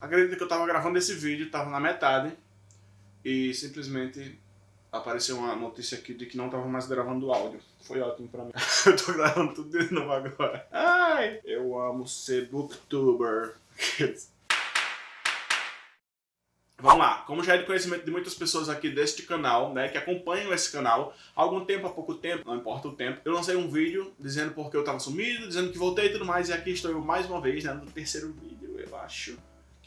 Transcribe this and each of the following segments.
Acredito que eu tava gravando esse vídeo, tava na metade, e simplesmente apareceu uma notícia aqui de que não tava mais gravando o áudio. Foi ótimo pra mim. eu tô gravando tudo de novo agora. Ai, eu amo ser booktuber. Vamos lá, como já é de conhecimento de muitas pessoas aqui deste canal, né, que acompanham esse canal, há algum tempo, há pouco tempo, não importa o tempo, eu lancei um vídeo dizendo porque eu tava sumido, dizendo que voltei e tudo mais, e aqui estou eu mais uma vez, né, no terceiro vídeo, eu acho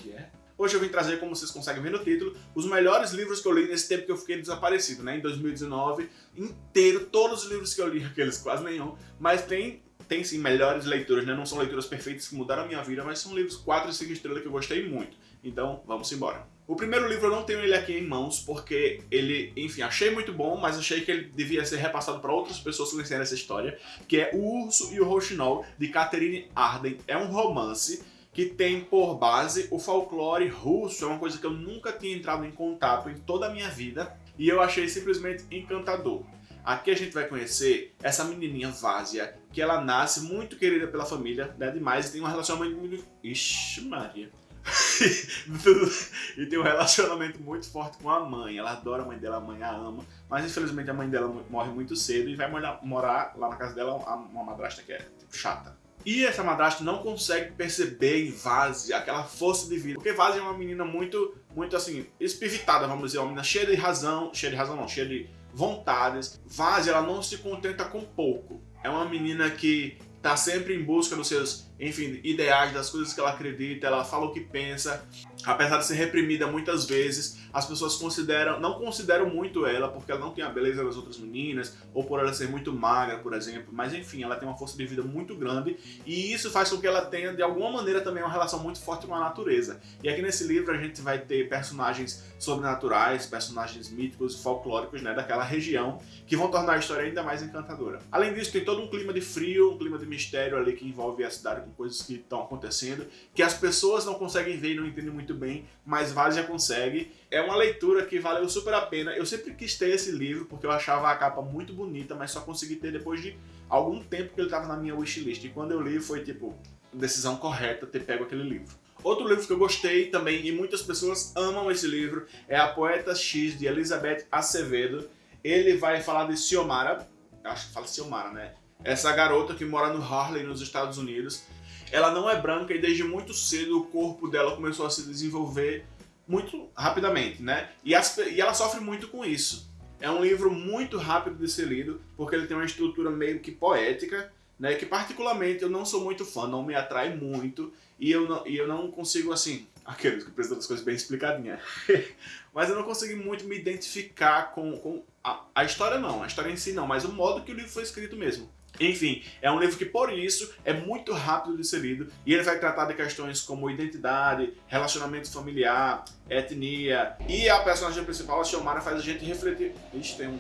que é. Hoje eu vim trazer, como vocês conseguem ver no título, os melhores livros que eu li nesse tempo que eu fiquei desaparecido, né? Em 2019, inteiro, todos os livros que eu li, aqueles quase nenhum, mas tem, tem sim melhores leituras, né? Não são leituras perfeitas que mudaram a minha vida, mas são livros 4 e 5 estrelas que eu gostei muito. Então, vamos embora. O primeiro livro eu não tenho ele aqui em mãos, porque ele, enfim, achei muito bom, mas achei que ele devia ser repassado para outras pessoas conhecerem essa história, que é O Urso e o Rouxinol, de Catherine Arden. É um romance que tem por base o folclore russo, é uma coisa que eu nunca tinha entrado em contato em toda a minha vida, e eu achei simplesmente encantador. Aqui a gente vai conhecer essa menininha Vásia, que ela nasce muito querida pela família, né, demais, e tem um relacionamento muito... Ixi Maria. e tem um relacionamento muito forte com a mãe. Ela adora a mãe dela, a mãe a ama, mas infelizmente a mãe dela morre muito cedo e vai morar lá na casa dela uma madrasta que é tipo, chata. E essa madrasta não consegue perceber em Vase aquela força de vida. Porque Vase é uma menina muito, muito assim, espivitada, vamos dizer, uma menina cheia de razão, cheia de razão não, cheia de vontades. Vase, ela não se contenta com pouco. É uma menina que tá sempre em busca dos seus, enfim, ideais, das coisas que ela acredita, ela fala o que pensa. Apesar de ser reprimida muitas vezes, as pessoas consideram, não consideram muito ela porque ela não tem a beleza das outras meninas, ou por ela ser muito magra, por exemplo, mas enfim, ela tem uma força de vida muito grande e isso faz com que ela tenha, de alguma maneira, também uma relação muito forte com a natureza. E aqui nesse livro a gente vai ter personagens sobrenaturais, personagens míticos e folclóricos né, daquela região, que vão tornar a história ainda mais encantadora. Além disso, tem todo um clima de frio, um clima de mistério ali que envolve a cidade coisas que estão acontecendo, que as pessoas não conseguem ver e não entendem muito bem, mas Vale já consegue. É uma leitura que valeu super a pena. Eu sempre quis ter esse livro, porque eu achava a capa muito bonita, mas só consegui ter depois de algum tempo que ele estava na minha wishlist. E quando eu li, foi tipo, decisão correta ter pego aquele livro. Outro livro que eu gostei também, e muitas pessoas amam esse livro, é A Poeta X, de Elizabeth Acevedo. Ele vai falar de Xiomara, acho que fala Xiomara, né? Essa garota que mora no Harlem, nos Estados Unidos. Ela não é branca e desde muito cedo o corpo dela começou a se desenvolver muito rapidamente, né? E, as, e ela sofre muito com isso. É um livro muito rápido de ser lido, porque ele tem uma estrutura meio que poética, né? Que particularmente eu não sou muito fã, não me atrai muito, e eu não, e eu não consigo, assim, aqueles que precisam das coisas bem explicadinhas. mas eu não consegui muito me identificar com, com a, a história não, a história em si não, mas o modo que o livro foi escrito mesmo. Enfim, é um livro que por isso é muito rápido de ser lido e ele vai tratar de questões como identidade, relacionamento familiar, etnia e a personagem principal, a Xiomara, faz a gente refletir... Ixi, tem um,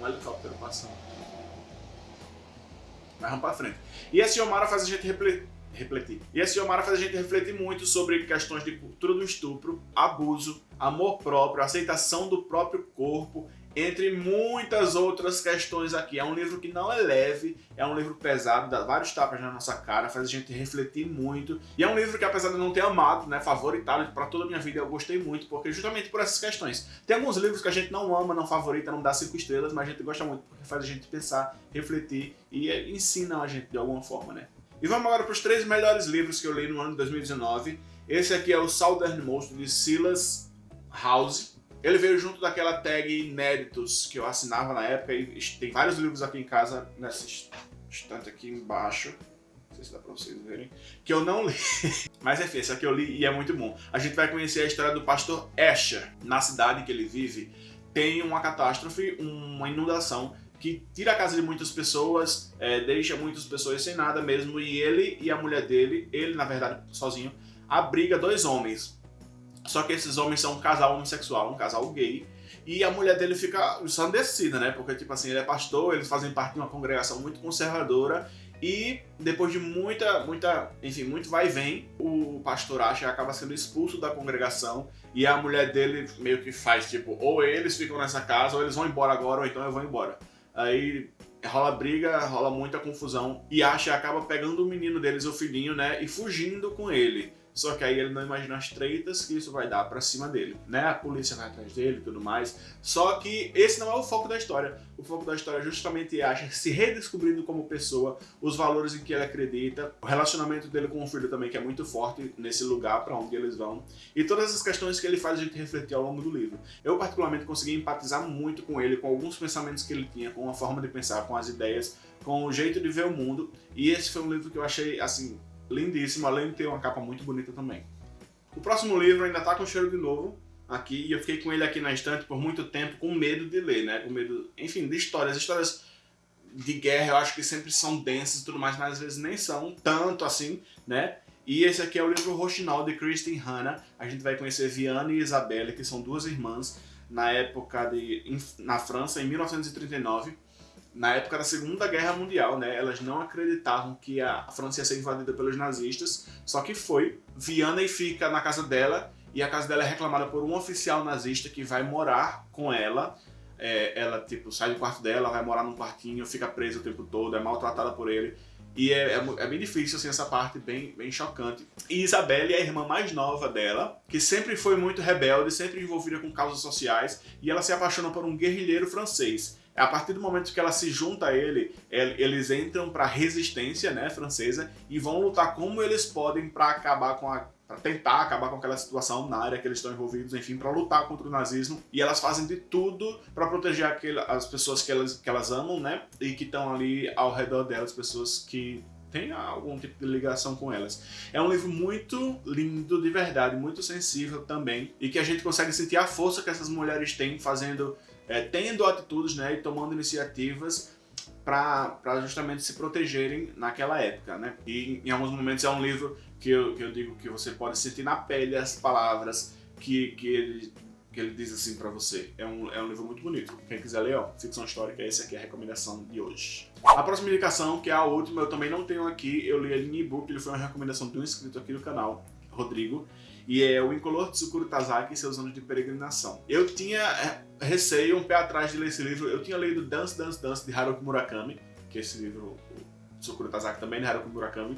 um helicóptero passando. Mas vamos pra frente. E a Xiomara faz a gente refletir refletir. E a Xiomara faz a gente refletir muito sobre questões de cultura do estupro, abuso, amor próprio, aceitação do próprio corpo entre muitas outras questões aqui. É um livro que não é leve, é um livro pesado, dá vários tapas na nossa cara, faz a gente refletir muito. E é um livro que, apesar de não ter amado, né, favoritado para toda a minha vida, eu gostei muito, porque justamente por essas questões. Tem alguns livros que a gente não ama, não favorita, não dá cinco estrelas, mas a gente gosta muito, porque faz a gente pensar, refletir e ensina a gente de alguma forma, né? E vamos agora para os três melhores livros que eu li no ano de 2019. Esse aqui é o Southernmost, de Silas House. Ele veio junto daquela tag Inéditos que eu assinava na época e tem vários livros aqui em casa, nessa estante aqui embaixo. Não sei se dá pra vocês verem. Que eu não li. Mas enfim, esse aqui eu li e é muito bom. A gente vai conhecer a história do pastor Asher. Na cidade que ele vive, tem uma catástrofe, uma inundação que tira a casa de muitas pessoas, é, deixa muitas pessoas sem nada mesmo, e ele e a mulher dele, ele na verdade sozinho, abriga dois homens, só que esses homens são um casal homossexual, um casal gay, e a mulher dele fica ensandecida, né? Porque, tipo assim, ele é pastor, eles fazem parte de uma congregação muito conservadora, e depois de muita, muita, enfim, muito vai e vem, o pastor Asher acaba sendo expulso da congregação e a mulher dele meio que faz, tipo, ou eles ficam nessa casa, ou eles vão embora agora, ou então eu vou embora. Aí rola briga, rola muita confusão, e Asher acaba pegando o menino deles, o filhinho, né, e fugindo com ele. Só que aí ele não imagina as treitas que isso vai dar pra cima dele, né? A polícia vai atrás dele e tudo mais. Só que esse não é o foco da história. O foco da história justamente é a gente se redescobrindo como pessoa, os valores em que ele acredita, o relacionamento dele com o filho também, que é muito forte nesse lugar para onde eles vão, e todas as questões que ele faz a gente refletir ao longo do livro. Eu, particularmente, consegui empatizar muito com ele, com alguns pensamentos que ele tinha, com a forma de pensar, com as ideias, com o jeito de ver o mundo, e esse foi um livro que eu achei, assim, lindíssimo, além de ter uma capa muito bonita também. O próximo livro ainda tá com cheiro de novo, aqui, e eu fiquei com ele aqui na estante por muito tempo, com medo de ler, né, com medo, enfim, de histórias, histórias de guerra eu acho que sempre são densas e tudo mais, mas às vezes nem são tanto assim, né, e esse aqui é o livro Rochinol, de Christine Hanna. A gente vai conhecer Viane e Isabelle, que são duas irmãs, na época de... na França, em 1939 na época da Segunda Guerra Mundial, né, elas não acreditavam que a França ia ser invadida pelos nazistas, só que foi. Vianney fica na casa dela e a casa dela é reclamada por um oficial nazista que vai morar com ela. É, ela tipo sai do quarto dela, vai morar num quartinho, fica presa o tempo todo, é maltratada por ele. E é, é, é, bem difícil, assim, essa parte bem, bem chocante. E Isabelle é a irmã mais nova dela, que sempre foi muito rebelde, sempre envolvida com causas sociais, e ela se apaixona por um guerrilheiro francês. É a partir do momento que ela se junta a ele, eles entram para a resistência né, francesa e vão lutar como eles podem para acabar com a para tentar acabar com aquela situação na área que eles estão envolvidos, enfim, para lutar contra o nazismo. E elas fazem de tudo para proteger aquele, as pessoas que elas, que elas amam, né? E que estão ali ao redor delas, pessoas que têm algum tipo de ligação com elas. É um livro muito lindo, de verdade, muito sensível também, e que a gente consegue sentir a força que essas mulheres têm fazendo é, tendo atitudes né, e tomando iniciativas para justamente se protegerem naquela época. Né? E em alguns momentos é um livro que eu, que eu digo que você pode sentir na pele as palavras que, que, ele, que ele diz assim para você. É um, é um livro muito bonito. Quem quiser ler, ó, ficção histórica, essa aqui é a recomendação de hoje. A próxima indicação, que é a última, eu também não tenho aqui, eu li ele em e-book, ele foi uma recomendação de um inscrito aqui do canal, Rodrigo, e é o Incolor Tsukuru Tazaki e seus anos de peregrinação. Eu tinha é, receio, um pé atrás de ler esse livro, eu tinha lido Dance, Dance, Dance de Haruki Murakami, que é esse livro, o Tsukuru Tazaki também de Haruki Murakami,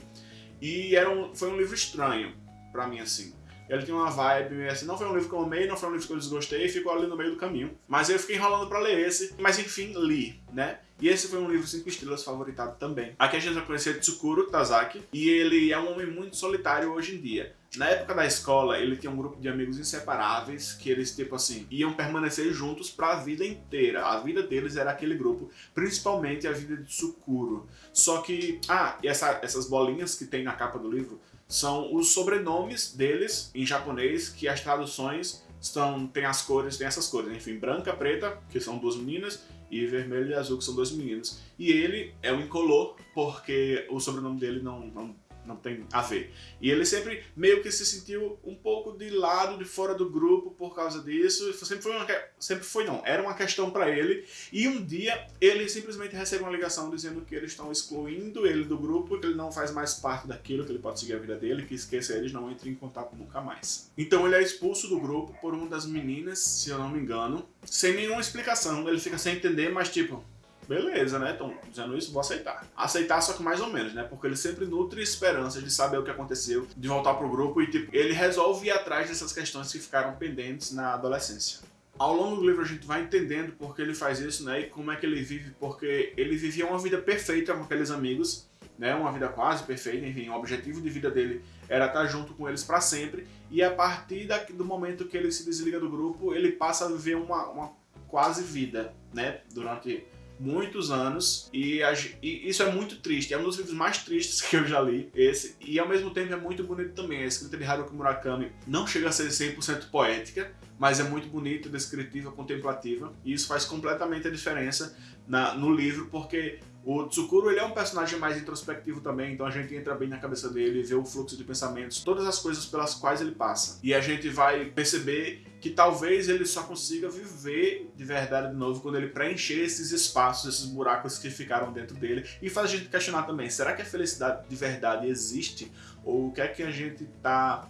e era um, foi um livro estranho pra mim, assim. Ele tinha uma vibe, assim, não foi um livro que eu amei, não foi um livro que eu desgostei, ficou ali no meio do caminho. Mas eu fiquei enrolando pra ler esse, mas enfim, li, né? E esse foi um livro 5 estrelas favoritado também. Aqui a gente vai conhecer Tsukuro Tazaki, e ele é um homem muito solitário hoje em dia. Na época da escola, ele tinha um grupo de amigos inseparáveis que eles, tipo assim, iam permanecer juntos para a vida inteira. A vida deles era aquele grupo, principalmente a vida de Tsukuro. Só que, ah, e essa, essas bolinhas que tem na capa do livro são os sobrenomes deles em japonês, que as traduções estão, tem as cores, tem essas cores, enfim, branca, preta, que são duas meninas, e vermelho e azul, que são dois meninos. E ele é um incolor, porque o sobrenome dele não, não não tem a ver. E ele sempre meio que se sentiu um pouco de lado, de fora do grupo por causa disso. Sempre foi, uma, sempre foi não, era uma questão para ele. E um dia ele simplesmente recebe uma ligação dizendo que eles estão excluindo ele do grupo, que ele não faz mais parte daquilo, que ele pode seguir a vida dele, que esqueça eles, não entre em contato nunca mais. Então ele é expulso do grupo por uma das meninas, se eu não me engano, sem nenhuma explicação. Ele fica sem entender, mas tipo, beleza, né? Estão dizendo isso, vou aceitar. Aceitar só que mais ou menos, né? Porque ele sempre nutre esperanças de saber o que aconteceu, de voltar pro grupo e tipo, ele resolve ir atrás dessas questões que ficaram pendentes na adolescência. Ao longo do livro a gente vai entendendo por que ele faz isso, né? E como é que ele vive, porque ele vivia uma vida perfeita com aqueles amigos, né? Uma vida quase perfeita, enfim, o objetivo de vida dele era estar junto com eles para sempre. E a partir da, do momento que ele se desliga do grupo, ele passa a viver uma, uma quase vida, né? Durante muitos anos e, e, isso é muito triste. É um dos livros mais tristes que eu já li, esse. E ao mesmo tempo é muito bonito também. A escrita de Haruki Murakami não chega a ser 100% poética, mas é muito bonita, descritiva, contemplativa. E isso faz completamente a diferença na, no livro, porque o Tsukuro ele é um personagem mais introspectivo também, então a gente entra bem na cabeça dele, vê o fluxo de pensamentos, todas as coisas pelas quais ele passa. E a gente vai perceber que talvez ele só consiga viver de verdade de novo quando ele preencher esses espaços, esses buracos que ficaram dentro dele. E faz a gente questionar também, será que a felicidade de verdade existe? Ou o que é que a gente está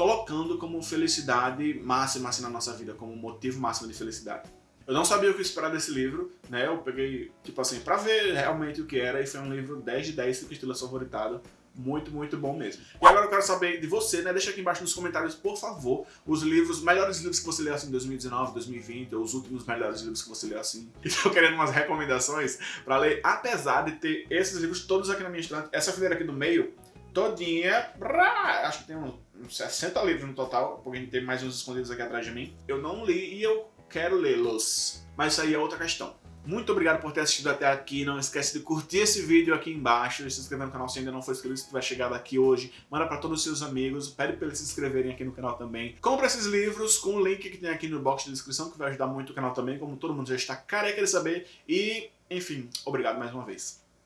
colocando como felicidade máxima assim, na nossa vida, como motivo máximo de felicidade? Eu não sabia o que esperar desse livro, né? Eu peguei, tipo assim, pra ver realmente o que era, e foi um livro 10 de 10, 5 estrelas favoritado. muito, muito bom mesmo. E agora eu quero saber de você, né? Deixa aqui embaixo nos comentários, por favor, os livros, melhores livros que você leu assim em 2019, 2020, ou os últimos melhores livros que você leu assim. Estou querendo umas recomendações para ler, apesar de ter esses livros todos aqui na minha estante. Essa fileira aqui do meio, todinha, acho que tem uns 60 livros no total, porque a gente tem mais uns escondidos aqui atrás de mim. Eu não li e eu quero lê-los, mas isso aí é outra questão. Muito obrigado por ter assistido até aqui. Não esquece de curtir esse vídeo aqui embaixo e se inscrever no canal se ainda não for inscrito, se tiver chegado aqui hoje. Manda para todos os seus amigos, pede para eles se inscreverem aqui no canal também. Compre esses livros com o link que tem aqui no box de descrição, que vai ajudar muito o canal também, como todo mundo já está careca de saber. E, enfim, obrigado mais uma vez.